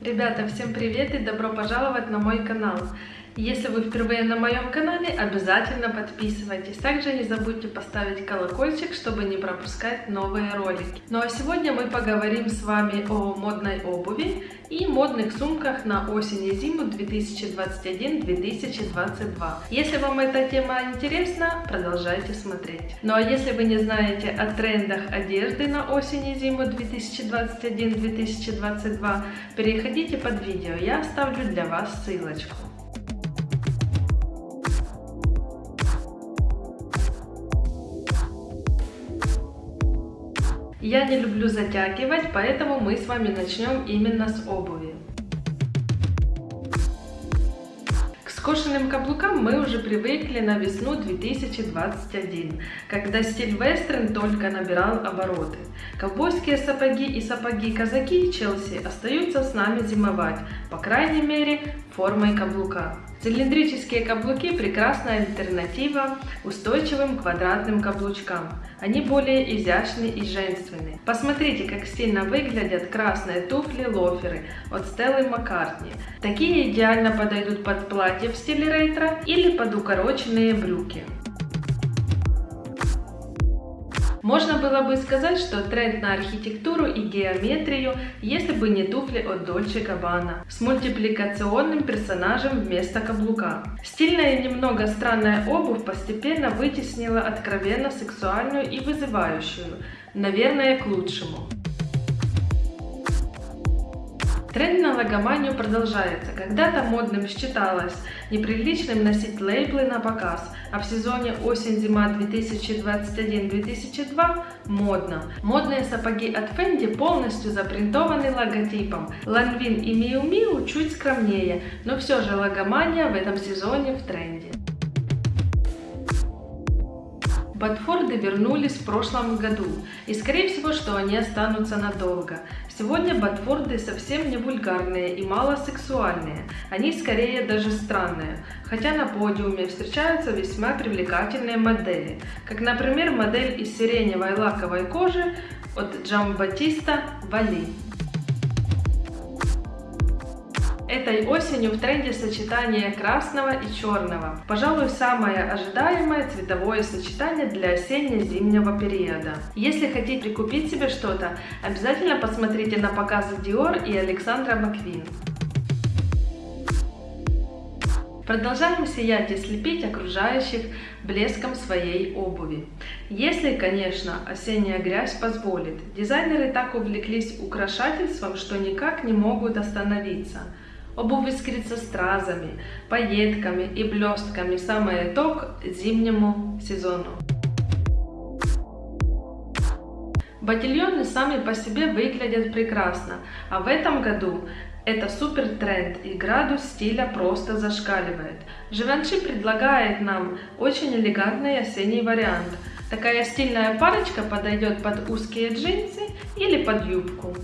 Ребята, всем привет и добро пожаловать на мой канал. Если вы впервые на моем канале, обязательно подписывайтесь. Также не забудьте поставить колокольчик, чтобы не пропускать новые ролики. Ну а сегодня мы поговорим с вами о модной обуви и модных сумках на осень и зиму 2021-2022. Если вам эта тема интересна, продолжайте смотреть. Ну а если вы не знаете о трендах одежды на осень и зиму 2021-2022, переходите под видео, я оставлю для вас ссылочку. Я не люблю затягивать, поэтому мы с вами начнем именно с обуви. К скошенным каблукам мы уже привыкли на весну 2021, когда стиль вестерн только набирал обороты. Ковбойские сапоги и сапоги-казаки Челси остаются с нами зимовать, по крайней мере, формой каблука. Цилиндрические каблуки – прекрасная альтернатива устойчивым квадратным каблучкам. Они более изящны и женственны. Посмотрите, как стильно выглядят красные туфли-лоферы от Стеллы Маккартни. Такие идеально подойдут под платье в стиле ретро или под укороченные брюки. Можно было бы сказать, что тренд на архитектуру и геометрию, если бы не туфли от Dolce Gabbana с мультипликационным персонажем вместо каблука. Стильная и немного странная обувь постепенно вытеснила откровенно сексуальную и вызывающую, наверное, к лучшему. Тренд на логоманию продолжается. Когда-то модным считалось неприличным носить лейблы на показ, а в сезоне осень-зима 2021-2002 модно. Модные сапоги от Fendi полностью запринтованы логотипом. Lanvin и Miu Miu чуть скромнее, но все же логомания в этом сезоне в тренде. Батфорды вернулись в прошлом году, и скорее всего, что они останутся надолго. Сегодня Батфорды совсем не вульгарные и мало сексуальные, они скорее даже странные, хотя на подиуме встречаются весьма привлекательные модели, как например модель из сиреневой лаковой кожи от Джамбатиста Вали. Этой осенью в тренде сочетание красного и черного. Пожалуй, самое ожидаемое цветовое сочетание для осенне-зимнего периода. Если хотите прикупить себе что-то, обязательно посмотрите на показы Dior и Александра Маквин. Продолжаем сиять и слепить окружающих блеском своей обуви. Если, конечно, осенняя грязь позволит. Дизайнеры так увлеклись украшательством, что никак не могут остановиться. Обувь искрится стразами, пайетками и блестками, самый итог зимнему сезону. Ботильоны сами по себе выглядят прекрасно, а в этом году это супер тренд и градус стиля просто зашкаливает. Живанши предлагает нам очень элегантный осенний вариант. Такая стильная парочка подойдет под узкие джинсы или под юбку.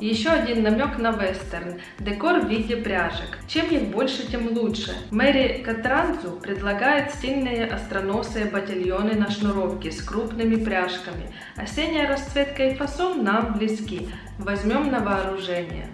Еще один намек на вестерн. Декор в виде пряжек. Чем их больше, тем лучше. Мэри Катранзу предлагает стильные остроносые ботильоны на шнуровке с крупными пряжками. Осенняя расцветка и фасон нам близки. Возьмем на вооружение.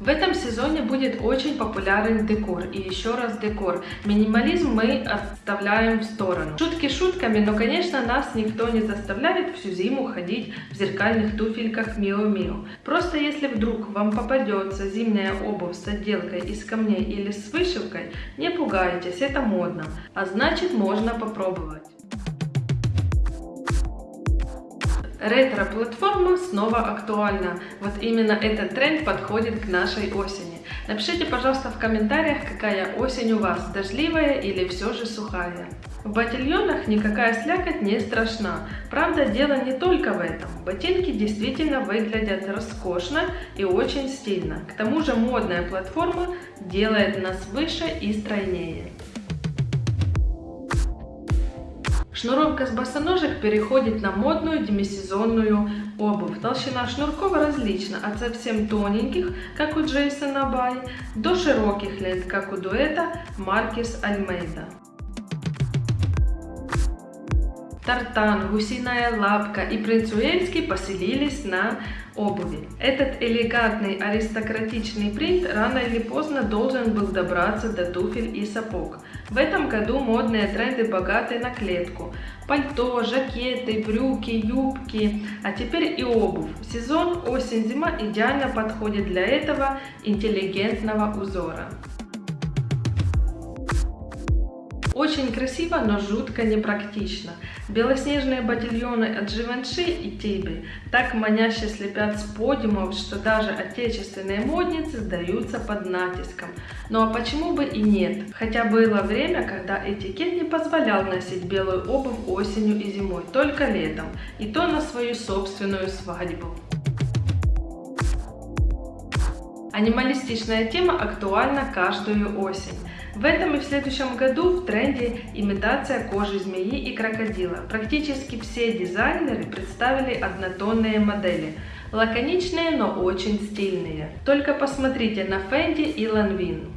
В этом сезоне будет очень популярен декор и еще раз декор. Минимализм мы оставляем в сторону. Шутки шутками, но конечно нас никто не заставляет всю зиму ходить в зеркальных туфельках Мио Мио. Просто если вдруг вам попадется зимняя обувь с отделкой из камней или с вышивкой, не пугайтесь, это модно, а значит можно попробовать. Ретро-платформа снова актуальна. Вот именно этот тренд подходит к нашей осени. Напишите, пожалуйста, в комментариях, какая осень у вас, дождливая или все же сухая. В ботильонах никакая слякоть не страшна. Правда, дело не только в этом. Ботинки действительно выглядят роскошно и очень стильно. К тому же модная платформа делает нас выше и стройнее. Шнуровка с босоножек переходит на модную демисезонную обувь. Толщина шнурков различна, от совсем тоненьких, как у Джейсона Бай, до широких лент, как у дуэта Маркес Альмейда. Тартан, Гусиная лапка и принц Уэльский поселились на обуви. Этот элегантный аристократичный принт рано или поздно должен был добраться до туфель и сапог. В этом году модные тренды богаты на клетку. Пальто, жакеты, брюки, юбки, а теперь и обувь. Сезон осень-зима идеально подходит для этого интеллигентного узора. Очень красиво, но жутко непрактично. Белоснежные ботильоны от Givenchy и Tibi так маняще слепят с подиумов, что даже отечественные модницы сдаются под натиском. Ну а почему бы и нет? Хотя было время, когда этикет не позволял носить белую обувь осенью и зимой, только летом, и то на свою собственную свадьбу. Анималистичная тема актуальна каждую осень. В этом и в следующем году в тренде имитация кожи змеи и крокодила. Практически все дизайнеры представили однотонные модели. Лаконичные, но очень стильные. Только посмотрите на Fendi и Lanvin.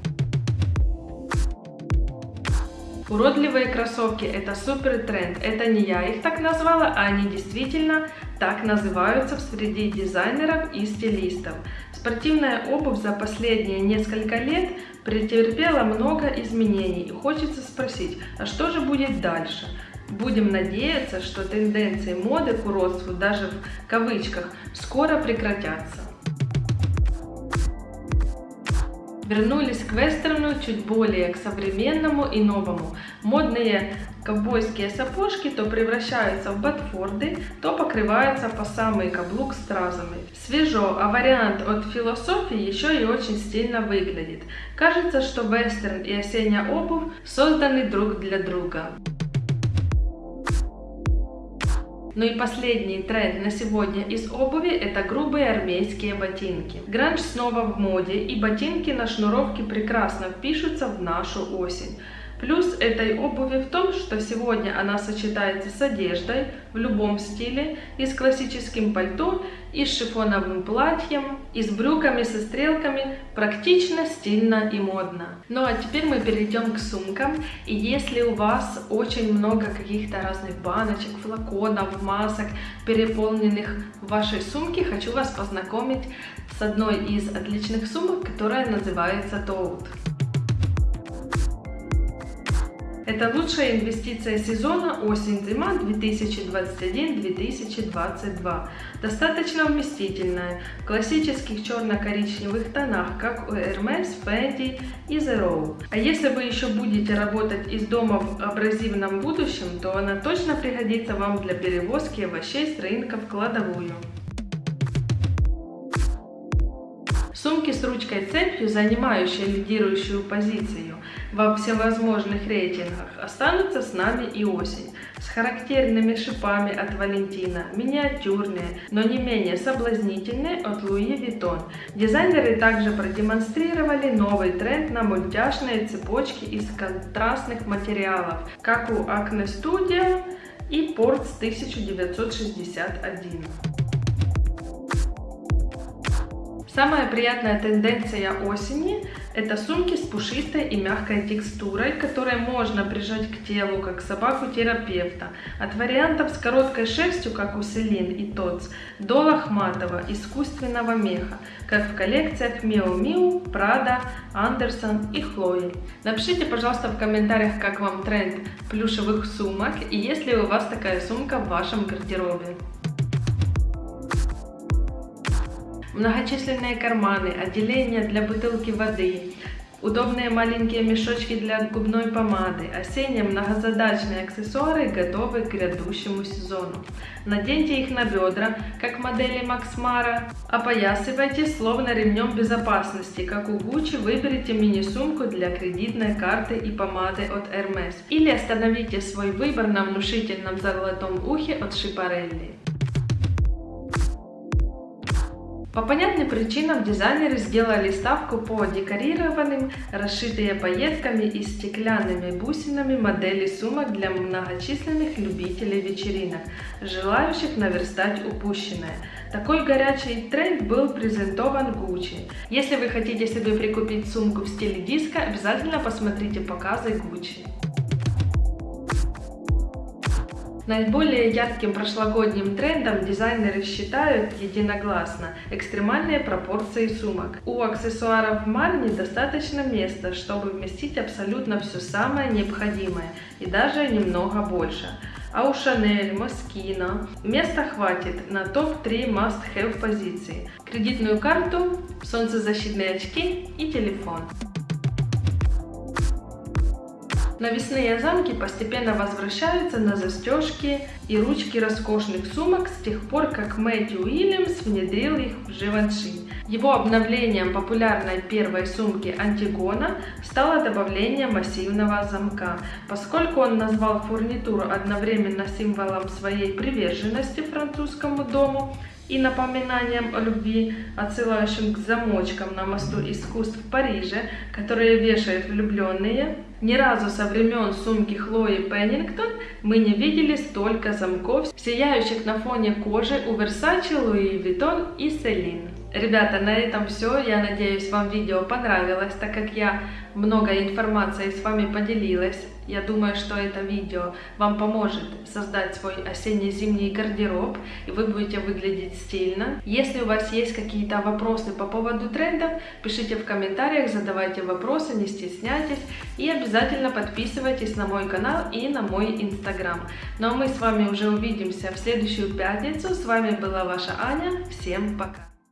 Уродливые кроссовки – это супер тренд. Это не я их так назвала, а они действительно так называются в среди дизайнеров и стилистов. Спортивная обувь за последние несколько лет претерпела много изменений и хочется спросить, а что же будет дальше? Будем надеяться, что тенденции моды к уродству даже в кавычках скоро прекратятся. Вернулись к вестерну чуть более к современному и новому. Модные ковбойские сапожки то превращаются в ботфорды, то покрываются по самый каблук стразами. Свежо, а вариант от философии еще и очень стильно выглядит. Кажется, что вестерн и осенняя обувь созданы друг для друга. Ну и последний тренд на сегодня из обуви это грубые армейские ботинки. Гранж снова в моде и ботинки на шнуровке прекрасно впишутся в нашу осень. Плюс этой обуви в том, что сегодня она сочетается с одеждой в любом стиле, и с классическим пальто, и с шифоновым платьем, и с брюками со стрелками, практично, стильно и модно. Ну а теперь мы перейдем к сумкам, и если у вас очень много каких-то разных баночек, флаконов, масок, переполненных в вашей сумке, хочу вас познакомить с одной из отличных сумок, которая называется Toad. Это лучшая инвестиция сезона осень-зима 2021-2022. Достаточно вместительная, в классических черно-коричневых тонах, как у Hermes, Fendi и Zero. А если вы еще будете работать из дома в абразивном будущем, то она точно пригодится вам для перевозки овощей с рынка в кладовую. Сумки с ручкой-цепью, занимающие лидирующую позицию во всевозможных рейтингах, останутся с нами и осень. С характерными шипами от Валентина, миниатюрные, но не менее соблазнительные от Луи Vuitton. Дизайнеры также продемонстрировали новый тренд на мультяшные цепочки из контрастных материалов, как у Acne Studio и Ports 1961. Самая приятная тенденция осени – это сумки с пушистой и мягкой текстурой, которые можно прижать к телу, как собаку терапевта. От вариантов с короткой шерстью, как у Селин и Тоц, до лохматого, искусственного меха, как в коллекциях Miu Miu, Prada, Anderson и Хлои. Напишите, пожалуйста, в комментариях, как вам тренд плюшевых сумок и есть ли у вас такая сумка в вашем гардеробе. Многочисленные карманы, отделения для бутылки воды, удобные маленькие мешочки для губной помады, осенние многозадачные аксессуары готовы к грядущему сезону. Наденьте их на бедра, как модели Mara, опоясывайте словно ремнем безопасности, как у Gucci выберите мини-сумку для кредитной карты и помады от Hermes. Или остановите свой выбор на внушительном золотом ухе от Schiaparelli. По понятным причинам дизайнеры сделали ставку по декорированным, расшитые пайетками и стеклянными бусинами модели сумок для многочисленных любителей вечеринок, желающих наверстать упущенное. Такой горячий тренд был презентован Gucci. Если вы хотите себе прикупить сумку в стиле диско, обязательно посмотрите показы Gucci. Наиболее ярким прошлогодним трендом дизайнеры считают единогласно экстремальные пропорции сумок. У аксессуаров Марни достаточно места, чтобы вместить абсолютно все самое необходимое и даже немного больше. А у Шанель, Москино места хватит на топ-3 must-have позиции. Кредитную карту, солнцезащитные очки и телефон. Навесные замки постепенно возвращаются на застежки и ручки роскошных сумок с тех пор, как Мэтью Уильямс внедрил их в Живанши. Его обновлением популярной первой сумки Антигона стало добавление массивного замка. Поскольку он назвал фурнитуру одновременно символом своей приверженности французскому дому, и напоминанием о любви, отсылающим к замочкам на мосту искусств в Париже, которые вешают влюбленные. Ни разу со времен сумки Хлои Пеннингтон мы не видели столько замков, сияющих на фоне кожи у Versace, Louis Vuitton и Celine. Ребята, на этом все. Я надеюсь, вам видео понравилось, так как я много информации с вами поделилась. Я думаю, что это видео вам поможет создать свой осенне-зимний гардероб, и вы будете выглядеть стильно. Если у вас есть какие-то вопросы по поводу трендов, пишите в комментариях, задавайте вопросы, не стесняйтесь. И обязательно подписывайтесь на мой канал и на мой инстаграм. Ну а мы с вами уже увидимся в следующую пятницу. С вами была ваша Аня. Всем пока!